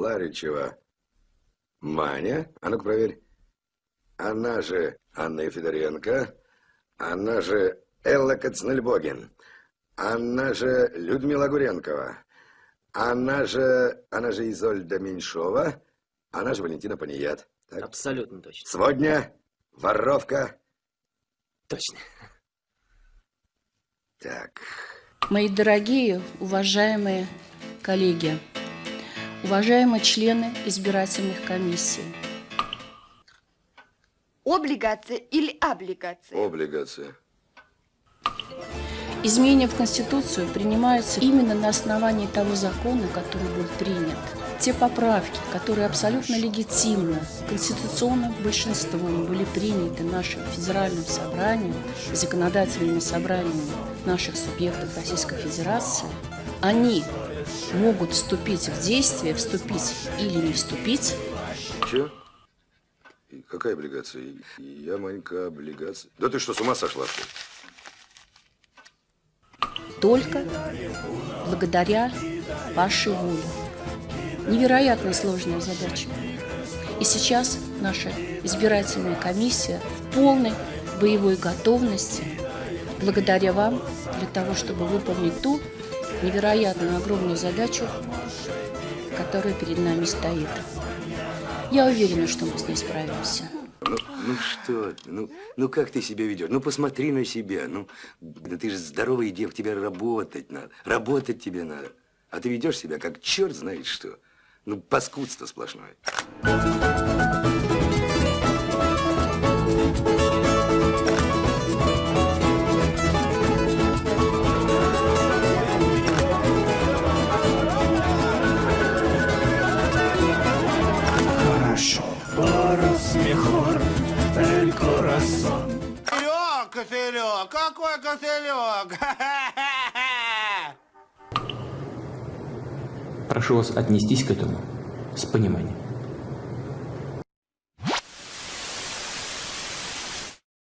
Ларичева Маня, а ну-ка проверь. Она же Анна Федоренко, она же Элла Кацнельбогин, она же Людмила Гуренкова, она же, она же Изольда Меньшова, она же Валентина Паният. Так? Абсолютно точно. Сводня, воровка. Точно. Так. Мои дорогие, уважаемые коллеги, уважаемые члены избирательных комиссий. Облигация или облигация? Облигация. Изменения в Конституцию принимаются именно на основании того закона, который был принят. Те поправки, которые абсолютно легитимно, конституционным большинством были приняты нашим федеральным собранием, законодательными собраниями наших субъектов Российской Федерации, они могут вступить в действие, вступить или не вступить. Че? Какая облигация? Я маленькая облигация. Да ты что, с ума сошла, что ли? Только благодаря вашей воле. Невероятно сложная задача. И сейчас наша избирательная комиссия в полной боевой готовности, благодаря вам, для того, чтобы выполнить ту невероятную огромную задачу, которая перед нами стоит. Я уверена, что мы с ней справимся. Ну, ну что ты, ну, ну как ты себя ведешь? Ну посмотри на себя, ну, да ты же здоровый дев, тебе работать надо, работать тебе надо. А ты ведешь себя как черт знает что. Ну, паскудство сплошное. Кошелек? Какой кошелек? Прошу вас отнестись к этому с пониманием.